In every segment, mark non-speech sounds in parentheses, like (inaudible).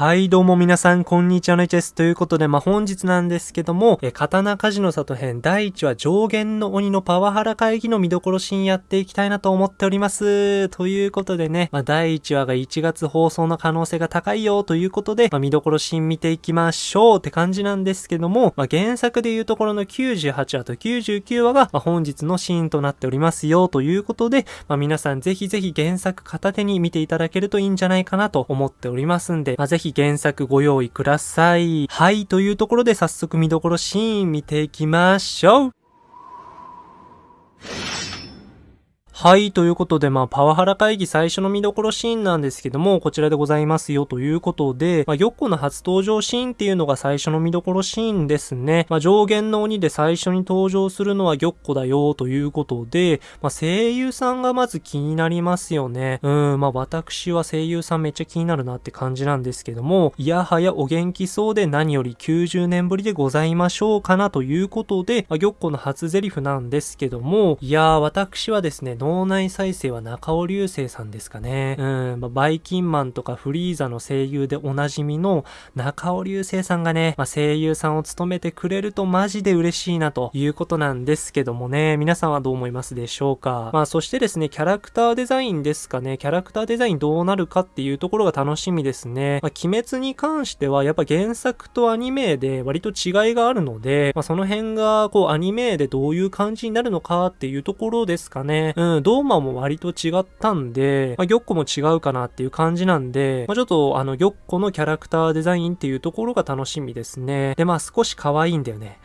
はい、どうも皆さん、こんにちはのいちです。ということで、まあ、本日なんですけども、え、刀鍛冶の里編第1話上限の鬼のパワハラ会議の見どころシーンやっていきたいなと思っております。ということでね、まあ、第1話が1月放送の可能性が高いよということで、まあ、見どころシーン見ていきましょうって感じなんですけども、まあ、原作でいうところの98話と99話が、まあ、本日のシーンとなっておりますよということで、まあ、皆さんぜひぜひ原作片手に見ていただけるといいんじゃないかなと思っておりますんで、まあ、ぜひ原作ご用意ください。はい、というところで早速見どころシーン見ていきましょう。はい、ということで、まあ、パワハラ会議最初の見どころシーンなんですけども、こちらでございますよということで、まあ、ヨッコの初登場シーンっていうのが最初の見どころシーンですね。まあ、上限の鬼で最初に登場するのはギョッコだよということで、まあ、声優さんがまず気になりますよね。うん、まあ、私は声優さんめっちゃ気になるなって感じなんですけども、いやはやお元気そうで何より90年ぶりでございましょうかなということで、まあ、ギョッコの初台詞なんですけども、いやー、私はですね、脳内再生は中尾流星さんですかね。うん、まあ、バイキンマンとかフリーザの声優でおなじみの中尾流星さんがね、まあ、声優さんを務めてくれるとマジで嬉しいなということなんですけどもね、皆さんはどう思いますでしょうか。まあそしてですね、キャラクターデザインですかね、キャラクターデザインどうなるかっていうところが楽しみですね。まあ、鬼滅に関してはやっぱ原作とアニメで割と違いがあるので、まあ、その辺がこうアニメでどういう感じになるのかっていうところですかね。うん、ドーマも割と違ったんで、まあ、ギョッコも違うかなっていう感じなんで、まあ、ちょっとあの、ギョッコのキャラクターデザインっていうところが楽しみですね。で、まあ少し可愛いんだよね。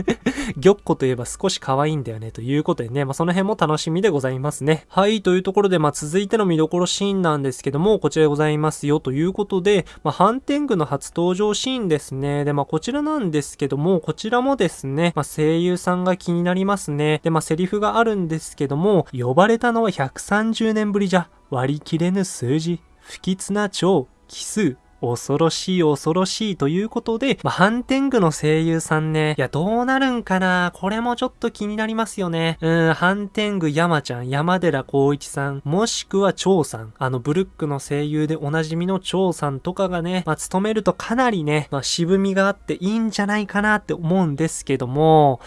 (laughs) ギョッコといえば少し可愛いんだよねということでね、まあその辺も楽しみでございますね。はい、というところで、まあ続いての見どころシーンなんですけども、こちらでございますよということで、まあハンテングの初登場シーンですね。で、まあこちらなんですけども、こちらもですね、まあ声優さんが気になりますね。で、まあセリフがあるんですけども、呼ばれたのは130年ぶりじゃ、割り切れぬ数字、不吉な蝶、奇数、恐ろしい恐ろしいということで、まあ、ハンテングの声優さんね、いや、どうなるんかな？これもちょっと気になりますよね。うん、ハンテング山ちゃん、山寺孝一さん、もしくは蝶さん、あの、ブルックの声優でおなじみの蝶さんとかがね、まあ、務めるとかなりね、まあ、渋みがあっていいんじゃないかなって思うんですけども、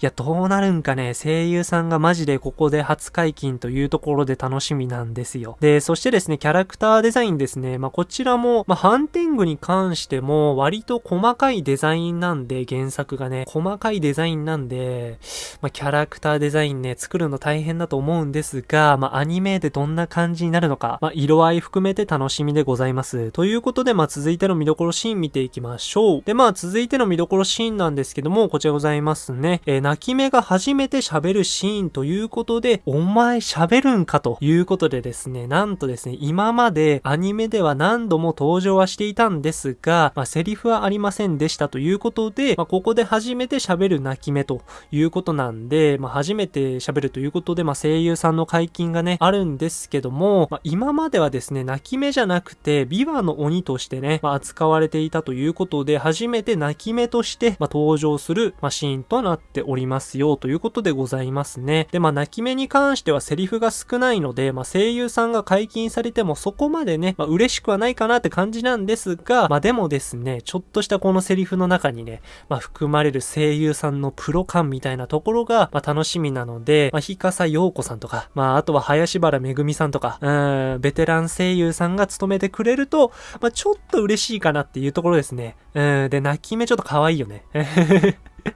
いや、どうなるんかね、声優さんがマジでここで初解禁というところで楽しみなんですよ。で、そしてですね、キャラクターデザインですね、まあ、こちらも、まあ、ハンテングに関しても割と細かいデザインなんで、原作がね、細かいデザインなんで、まあ、キャラクターデザインね、作るの大変だと思うんですが、まあ、アニメでどんな感じになるのか、まあ、色合い含めて楽しみでございます。ということで、まあ、続いての見どころシーン見ていきましょう。で、まあ、続いての見どころシーンなんですけども、こちらございますね。えー、泣き目が初めて喋るシーンということで、お前喋るんかということでですね、なんとですね、今までアニメでは何度も登場はしていたんですが、まあ、セリフはありませんでしたということで、まあ、ここで初めて喋る泣き目ということなんで、まあ、初めて喋るということで、まあ、声優さんの解禁がね、あるんですけども、まあ、今まではですね、泣き目じゃなくて、ビワの鬼としてね、まあ、扱われていたということで、初めて泣き目として、まあ、登場する、まあ、シーンとなっておりますよということでございますね。で、まあ、泣き目に関してはセリフが少ないので、まあ、声優さんが解禁されてもそこまでね、まあ、嬉しくはないかなって感じなんですが、まあでもですね、ちょっとしたこのセリフの中にね、まあ含まれる声優さんのプロ感みたいなところが、まあ楽しみなので、まあ、日笠陽子さんとか、まああとは林原めぐみさんとか、うん、ベテラン声優さんが務めてくれると、まあちょっと嬉しいかなっていうところですね。うん、で、泣き目ちょっと可愛いよね。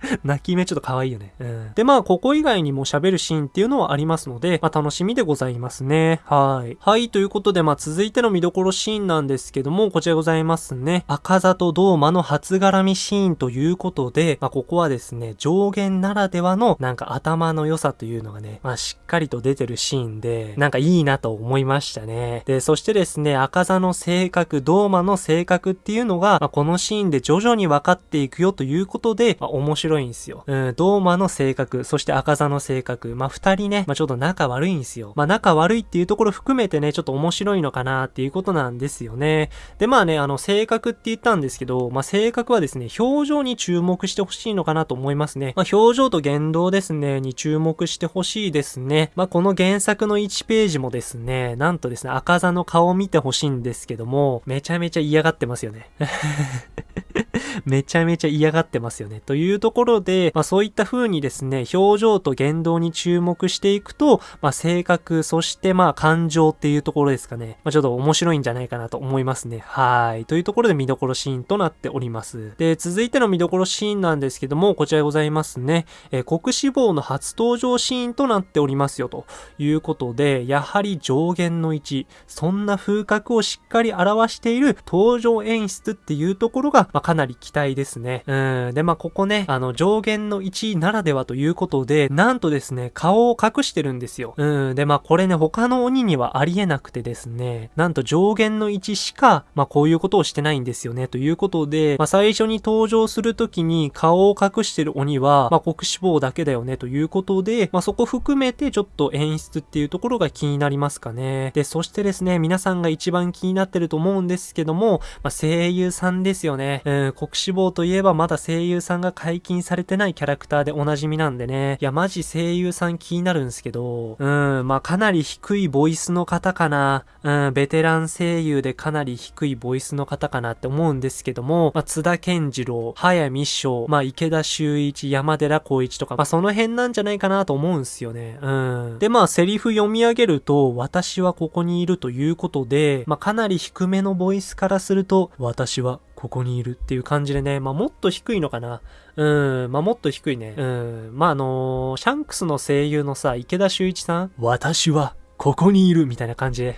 (laughs) 泣き目ちょっと可愛いよね。うん。で、まあ、ここ以外にも喋るシーンっていうのはありますので、まあ、楽しみでございますね。はい。はい、ということで、まあ、続いての見どころシーンなんですけども、こちらございますね。赤座とドーマの初絡みシーンということで、まあ、ここはですね、上限ならではの、なんか頭の良さというのがね、まあ、しっかりと出てるシーンで、なんかいいなと思いましたね。で、そしてですね、赤座の性格、ドーマの性格っていうのが、まあ、このシーンで徐々に分かっていくよということで、まあ、面白白いんですよ。うん、ドーマの性格、そして赤座の性格、まあ、二人ね、まあ、ちょっと仲悪いんですよ。まあ、仲悪いっていうところ含めてね、ちょっと面白いのかなっていうことなんですよね。で、まあね、あの、性格って言ったんですけど、まあ、性格はですね、表情に注目してほしいのかなと思いますね。まあ、表情と言動ですね、に注目してほしいですね。まあ、この原作の1ページもですね、なんとですね、赤座の顔を見てほしいんですけども、めちゃめちゃ嫌がってますよね。(laughs) めちゃめちゃ嫌がってますよね。というところで、まあそういった風にですね、表情と言動に注目していくと、まあ性格、そしてまあ感情っていうところですかね。まあちょっと面白いんじゃないかなと思いますね。はい。というところで見どころシーンとなっております。で、続いての見どころシーンなんですけども、こちらでございますね。えー、国志望の初登場シーンとなっておりますよ、ということで、やはり上限の1、そんな風格をしっかり表している登場演出っていうところが、まあ、かなり期待ですね。うん。で、まあ、ここね、あの、上限の1ならではということで、なんとですね、顔を隠してるんですよ。うん。で、まあ、これね、他の鬼にはありえなくてですね、なんと上限の1しか、まあ、こういうことをしてないんですよね、ということで、まあ、最初に登場するときに顔を隠してる鬼は、まあ、国志望だけだよね、ということで、まあ、そこ含めてちょっと演出っていうところが気になりますかね。で、そしてですね、皆さんが一番気になってると思うんですけども、まあ、声優さんですよね。うん、国志望といえばまだ声優さんが解禁されてないキャラクターでおなじみなんでね。いや、マジ声優さん気になるんですけど、うん、まあ、かなり低いボイスの方かな。うん、ベテラン声優でかなり低いボイスの方かなって思うんですけども、まあ、津田健次郎、早見翔、まあ、池田修一、山寺孝一とか、まあ、その辺なんじゃないかなと思うんすよね。うん。で、まあ、セリフ読み上げると、私はここにいるということで、まあ、かなり低めのボイスからすると、私はここにいるっていう感じでね、まあ、もっと低いのかな。うん、まあ、もっと低いね。うん、まあ、あのー、シャンクスの声優のさ、池田修一さん。私はここにいるみたいな感じで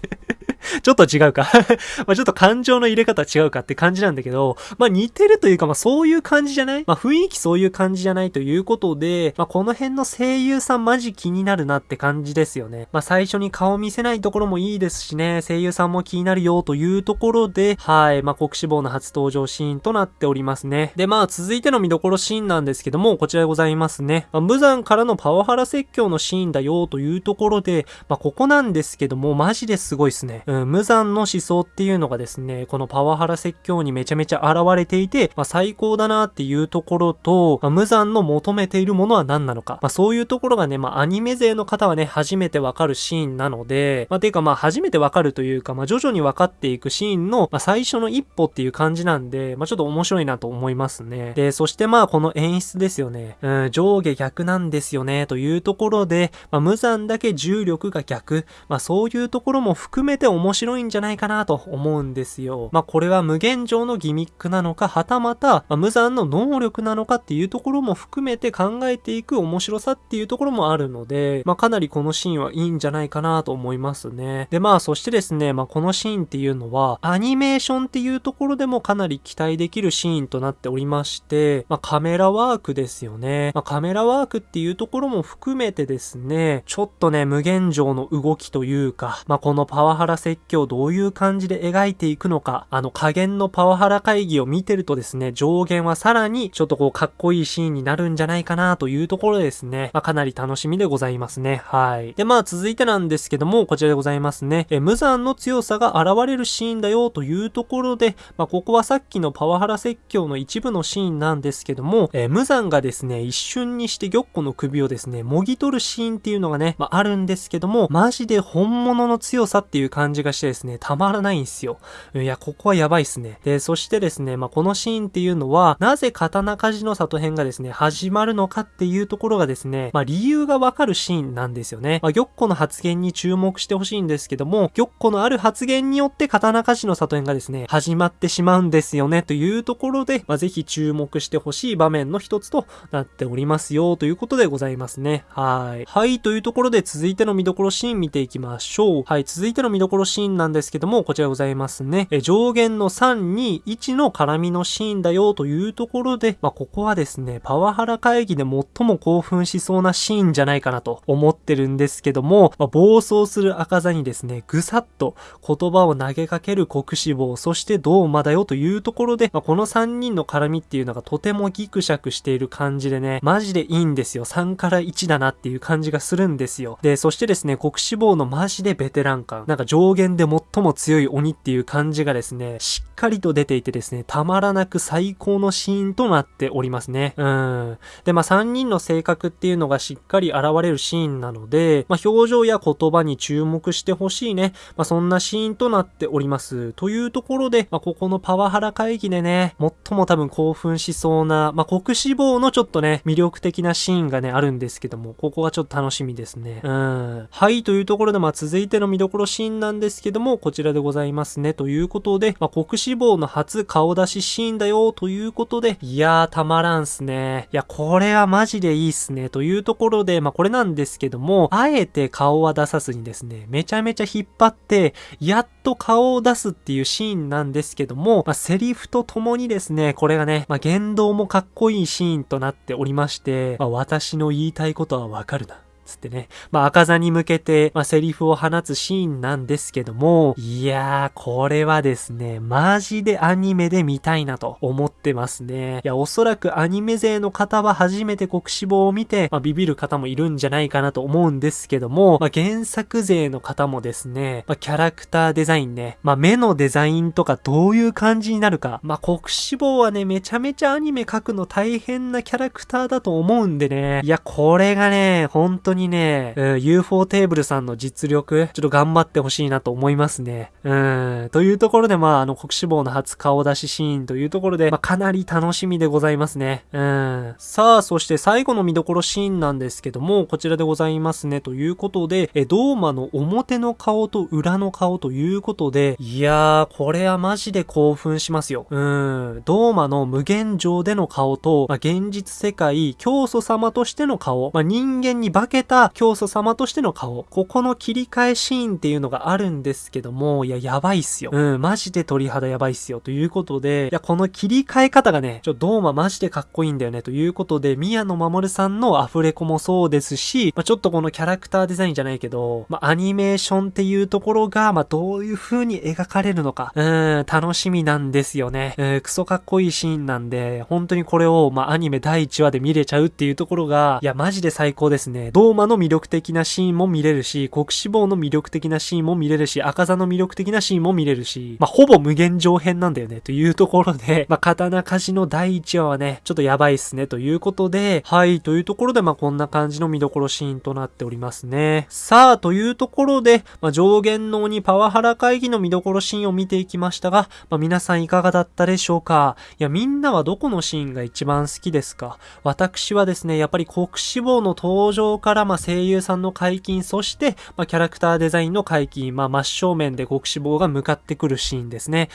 (laughs) (laughs) ちょっと違うか (laughs) まあちょっと感情の入れ方違うかって感じなんだけど、まあ似てるというか、まあそういう感じじゃない？まあ雰囲気そういう感じじゃないということで、まあこの辺の声優さんマジ気になるなって感じですよね。まあ最初に顔見せないところもいいですしね、声優さんも気になるよというところで、はい、まあ国志望の初登場シーンとなっておりますね。で、まあ続いての見どころシーンなんですけども、こちらでございますね。まあ、無残からのパワハラ説教のシーンだよというところで、まあここなんですけども、マジですごいっすね。うん、無残の思想っていうのがですね、このパワハラ説教にめちゃめちゃ現れていて、まあ、最高だなっていうところと、まあ、無残の求めているものは何なのか。まあ、そういうところがね、まあ、アニメ勢の方はね、初めてわかるシーンなので、まあ、ていうかまあ、初めてわかるというか、まあ、徐々に分かっていくシーンの、まあ、最初の一歩っていう感じなんで、まあ、ちょっと面白いなと思いますね。で、そしてまあ、この演出ですよね。うん、上下逆なんですよね、というところで、まあ、無残だけ重力が逆。まあ、そういうところも含めて面面白いんじゃないかなと思うんですよ。まあ、これは無限上のギミックなのか、はたまた、まあ、無残の能力なのかっていうところも含めて考えていく面白さっていうところもあるので、まあ、かなりこのシーンはいいんじゃないかなと思いますね。で、まあ、そしてですね、まあ、このシーンっていうのは、アニメーションっていうところでもかなり期待できるシーンとなっておりまして、まあ、カメラワークですよね。まあ、カメラワークっていうところも含めてですね、ちょっとね、無限上の動きというか、まあ、このパワハラ説教どういう感じで描いていくのか、あの加減のパワハラ会議を見てるとですね、上限はさらにちょっとこうかっこいいシーンになるんじゃないかなというところですね、まあ、かなり楽しみでございますね。はい。で、まあ続いてなんですけども、こちらでございますね。え、無残の強さが現れるシーンだよというところで、まあここはさっきのパワハラ説教の一部のシーンなんですけども、え無残がですね、一瞬にして玉子の首をですね、もぎ取るシーンっていうのがね、まああるんですけども、マジで本物の強さっていう感じじがしてですね、たまらないんですよ。いや、ここはやばいっすね。で、そしてですね、まあ、このシーンっていうのは、なぜ刀鍛冶の里編がですね、始まるのかっていうところがですね、まあ、理由がわかるシーンなんですよね。まあ、玉子の発言に注目してほしいんですけども、玉子のある発言によって刀鍛冶の里編がですね、始まってしまうんですよね、というところで、まあ、ぜひ注目してほしい場面の一つとなっておりますよ、ということでございますね。はい。はい、というところで続いての見どころシーン見ていきましょう。はい、続いての見どころシーンなんですけども、こちらございますね。え上限の3、2、1の絡みのシーンだよというところで、まあ、ここはですね、パワハラ会議で最も興奮しそうなシーンじゃないかなと思ってるんですけども、まあ、暴走する赤座にですね、ぐさっと言葉を投げかける国志望、そしてどうまだよというところで、まあ、この3人の絡みっていうのがとてもギクシャクしている感じでね、マジでいいんですよ。3から1だなっていう感じがするんですよ。で、そしてですね、国志望のマジでベテラン感、なんか上限で最も強い鬼っていう感じがですね、しっかりと出ていてですね、たまらなく最高のシーンとなっておりますね。うん。で、まあ3人の性格っていうのがしっかり現れるシーンなので、まあ表情や言葉に注目してほしいね。まあそんなシーンとなっております。というところで、まあここのパワハラ会議でね、最も多分興奮しそうな、まあ国志望のちょっとね、魅力的なシーンがね、あるんですけども、ここがちょっと楽しみですね。うん。はい、というところで、まあ続いての見どころシーンなんですですけども、こちらでございますね。ということで、まあ国志望の初顔出しシーンだよ、ということで、いやー、たまらんすね。いや、これはマジでいいっすね。というところで、まあこれなんですけども、あえて顔は出さずにですね、めちゃめちゃ引っ張って、やっと顔を出すっていうシーンなんですけども、まあセリフと共にですね、これがね、まあ言動もかっこいいシーンとなっておりまして、まあ私の言いたいことはわかるな。つってね。まあ、赤座に向けて、まあ、セリフを放つシーンなんですけども、いやー、これはですね、マジでアニメで見たいなと思ってますね。いや、おそらくアニメ勢の方は初めて国志望を見て、まあ、ビビる方もいるんじゃないかなと思うんですけども、まあ、原作勢の方もですね、まあ、キャラクターデザインね、まあ、目のデザインとかどういう感じになるか、まあ、国志望はね、めちゃめちゃアニメ描くの大変なキャラクターだと思うんでね、いや、これがね、本当ににね、うん、UFO テーブルさんの実力、ちょっと頑張ってほしいなと思いますね。うん、というところで、まあ、あの、国志望の初顔出しシーンというところで、まあ、かなり楽しみでございますね。うん。さあ、そして最後の見どころシーンなんですけども、こちらでございますね。ということで、え、ドーマの表の顔と裏の顔ということで、いやー、これはマジで興奮しますよ。うん。ドーマの無限上での顔と、まあ、現実世界、教祖様としての顔、まあ、人間に化けた教祖様としての顔、ここの切り替えシーンっていうのがあるんですけども、いや、やばいっすよ。うん、マジで鳥肌やばいっすよ。ということで、いや、この切り替え方がね、ちょ、ドーママジでかっこいいんだよね。ということで、宮野真守さんのアフレコもそうですし、まあ、ちょっとこのキャラクターデザインじゃないけど、まあ、アニメーションっていうところが、まあ、どういう風に描かれるのか、うん、楽しみなんですよね。うん、クソかっこいいシーンなんで、本当にこれを、まあ、アニメ第1話で見れちゃうっていうところが、いや、マジで最高ですね。ドーマの魅力的なシーンも見れるし、国志望の魅力的なシーンも見れるし、赤座の魅力的なシーンも見れるし、まあ、ほぼ無限上編なんだよね、というところで、(laughs) まあ、刀鍛冶の第1話はね、ちょっとやばいっすね、ということで、はい、というところで、まあ、こんな感じの見どころシーンとなっておりますね。さあ、というところで、まあ、上限の鬼パワハラ会議の見どころシーンを見ていきましたが、まあ、皆さんいかがだったでしょうか？いや、みんなはどこのシーンが一番好きですか？私はですね、やっぱり国志望の登場から、まあ、声優さんの解禁、そして、まあ、キャラクターデザインの解禁、まあ、真正面で国志望が向かってくるシーンですね。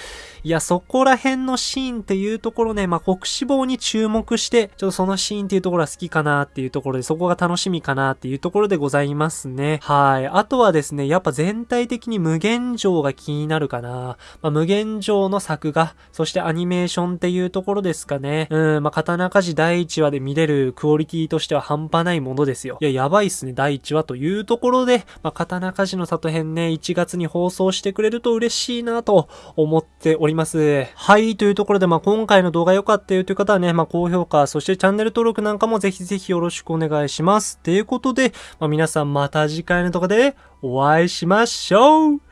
いや、そこら辺のシーンっていうところね、まあ、国志望に注目して、ちょっとそのシーンっていうところは好きかなっていうところで、そこが楽しみかなっていうところでございますね。はい。あとはですね、やっぱ全体的に無限城が気になるかな。まあ、無限城の作画、そしてアニメーションっていうところですかね。うん、まあ、刀鍛冶第1話で見れるクオリティとしては半端ないものですよ。いや、やばいっすね、第1話というところで、まあ、刀鍛冶の里編ね、1月に放送してくれると嬉しいなと思っております。はい、というところで、まあ、今回の動画良かったよという方はね、まあ、高評価、そしてチャンネル登録なんかもぜひぜひよろしくお願いします。ということで、まあ、皆さんまた次回の動画でお会いしましょう